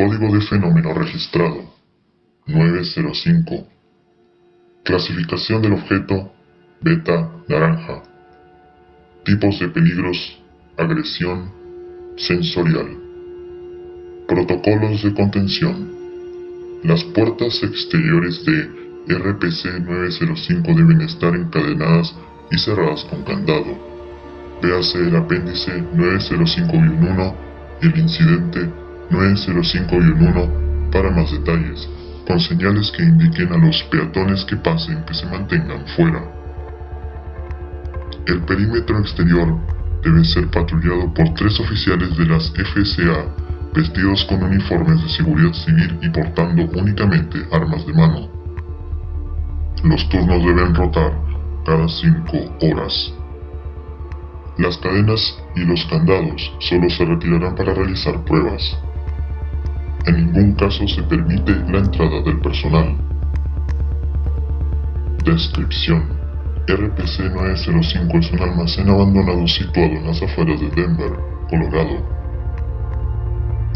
Código de fenómeno registrado. 905 Clasificación del objeto beta naranja. Tipos de peligros Agresión Sensorial. Protocolos de contención. Las puertas exteriores de RPC-905 deben estar encadenadas y cerradas con candado. Véase el apéndice 905-1 y el incidente 905-1 para más detalles, con señales que indiquen a los peatones que pasen que se mantengan fuera. El perímetro exterior debe ser patrullado por tres oficiales de las FCA vestidos con uniformes de seguridad civil y portando únicamente armas de mano. Los turnos deben rotar cada 5 horas. Las cadenas y los candados solo se retirarán para realizar pruebas. En ningún caso se permite la entrada del personal. Descripción. RPC 905 es un almacén abandonado situado en las afueras de Denver, Colorado.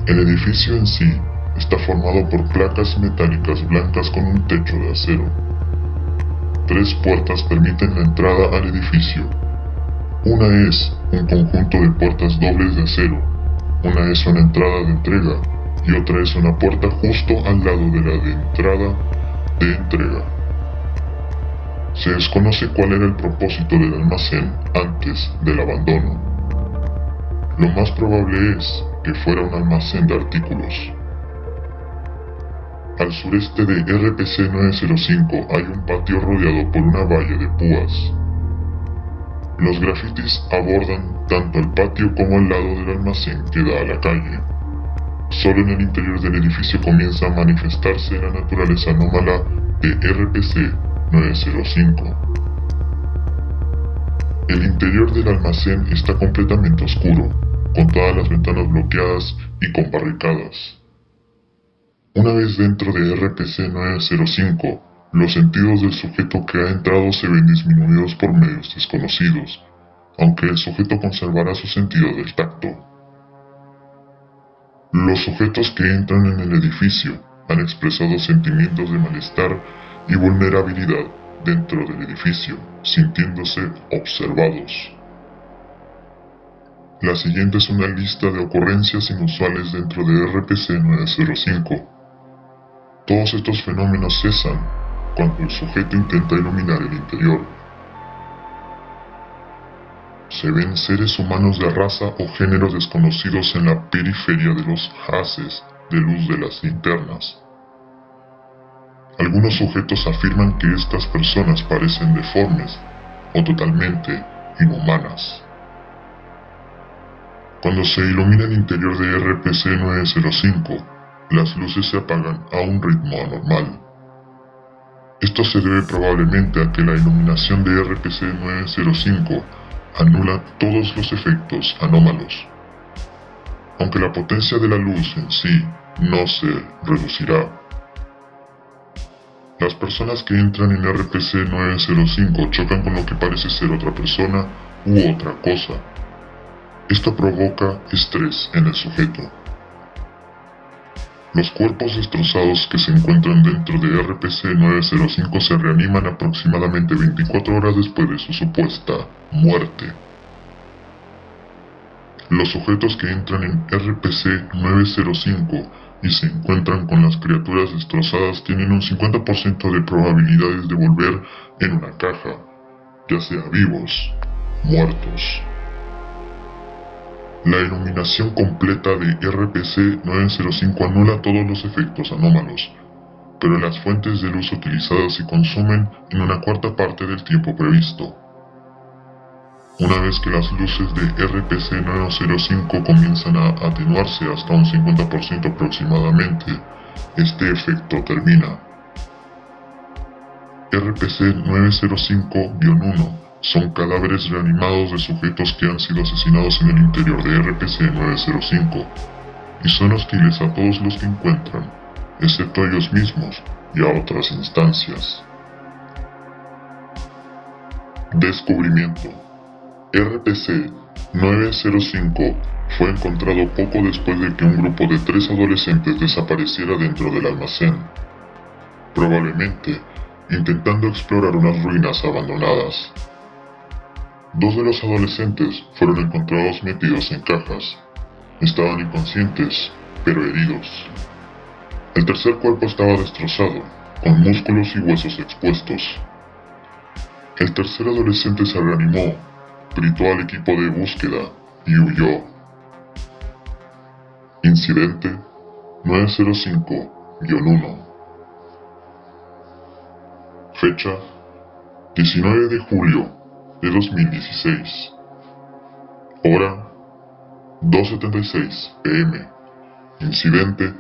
El edificio en sí está formado por placas metálicas blancas con un techo de acero. Tres puertas permiten la entrada al edificio. Una es un conjunto de puertas dobles de acero. Una es una entrada de entrega y otra es una puerta justo al lado de la de entrada de entrega. Se desconoce cuál era el propósito del almacén antes del abandono. Lo más probable es que fuera un almacén de artículos. Al sureste de RPC 905 hay un patio rodeado por una valla de púas. Los grafitis abordan tanto el patio como el lado del almacén que da a la calle. Solo en el interior del edificio comienza a manifestarse la naturaleza anómala de RPC 905. El interior del almacén está completamente oscuro, con todas las ventanas bloqueadas y con barricadas. Una vez dentro de RPC 905, los sentidos del sujeto que ha entrado se ven disminuidos por medios desconocidos, aunque el sujeto conservará su sentido del tacto. Los sujetos que entran en el edificio han expresado sentimientos de malestar y vulnerabilidad dentro del edificio, sintiéndose observados. La siguiente es una lista de ocurrencias inusuales dentro de RPC 905. Todos estos fenómenos cesan cuando el sujeto intenta iluminar el interior. Se ven seres humanos de raza o género desconocidos en la periferia de los haces de luz de las linternas. Algunos sujetos afirman que estas personas parecen deformes o totalmente inhumanas. Cuando se ilumina el interior de RPC 905, las luces se apagan a un ritmo anormal. Esto se debe probablemente a que la iluminación de RPC 905 anula todos los efectos anómalos. Aunque la potencia de la luz en sí no se reducirá. Las personas que entran en RPC 905 chocan con lo que parece ser otra persona u otra cosa. Esto provoca estrés en el sujeto. Los cuerpos destrozados que se encuentran dentro de RPC 905 se reaniman aproximadamente 24 horas después de su supuesta muerte. Los sujetos que entran en RPC 905 y se encuentran con las criaturas destrozadas tienen un 50% de probabilidades de volver en una caja, ya sea vivos, muertos. La iluminación completa de RPC 905 anula todos los efectos anómalos, pero las fuentes de luz utilizadas se consumen en una cuarta parte del tiempo previsto. Una vez que las luces de RPC 905 comienzan a atenuarse hasta un 50% aproximadamente, este efecto termina. RPC 905-1 son cadáveres reanimados de sujetos que han sido asesinados en el interior de RPC-905 y son hostiles a todos los que encuentran, excepto a ellos mismos y a otras instancias. Descubrimiento RPC 905 fue encontrado poco después de que un grupo de tres adolescentes desapareciera dentro del almacén. Probablemente intentando explorar unas ruinas abandonadas. Dos de los adolescentes fueron encontrados metidos en cajas. Estaban inconscientes, pero heridos. El tercer cuerpo estaba destrozado, con músculos y huesos expuestos. El tercer adolescente se reanimó, gritó al equipo de búsqueda y huyó. Incidente 905-1 Fecha 19 de julio de 2016 Hora 2.76 pm Incidente.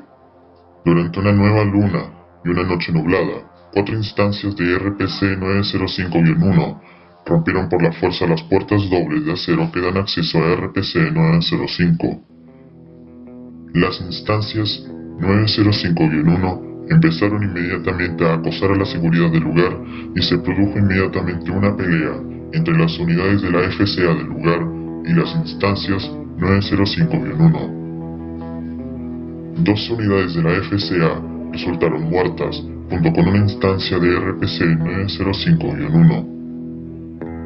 Durante una nueva luna y una noche nublada, cuatro instancias de RPC 905-1 rompieron por la fuerza las puertas dobles de acero que dan acceso a RPC 905. Las instancias 905-1 empezaron inmediatamente a acosar a la seguridad del lugar y se produjo inmediatamente una pelea entre las unidades de la FCA del lugar y las instancias 905-1. Dos unidades de la FCA resultaron muertas junto con una instancia de RPC 905-1.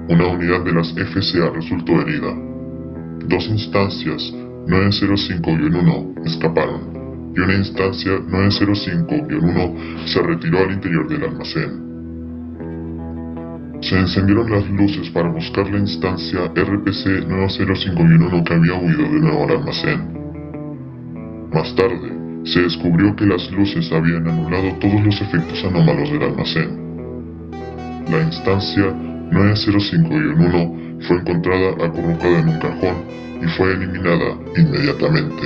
Una unidad de las FCA resultó herida. Dos instancias 905-1 escaparon y una instancia 905-1 se retiró al interior del almacén. Se encendieron las luces para buscar la instancia RPC 905-1 que había huido de nuevo al almacén. Más tarde, se descubrió que las luces habían anulado todos los efectos anómalos del almacén. La instancia 905-1 fue encontrada acurrucada en un cajón y fue eliminada inmediatamente.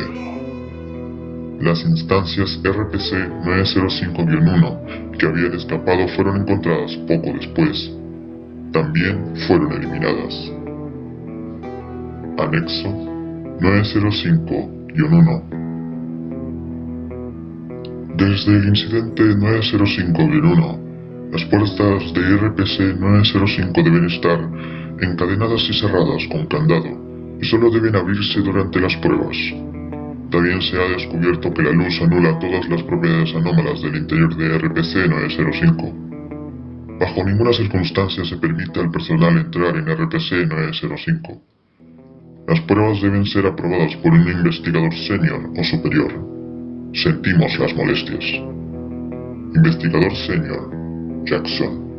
Las instancias RPC 905-1 que habían escapado fueron encontradas poco después. También fueron eliminadas. Anexo 905-1 Desde el incidente 905-1, las puertas de RPC 905 deben estar encadenadas y cerradas con candado y solo deben abrirse durante las pruebas. También se ha descubierto que la luz anula todas las propiedades anómalas del interior de RPC 905. Bajo ninguna circunstancia se permite al personal entrar en RPC 905. Las pruebas deben ser aprobadas por un investigador senior o superior. Sentimos las molestias. Investigador senior, Jackson.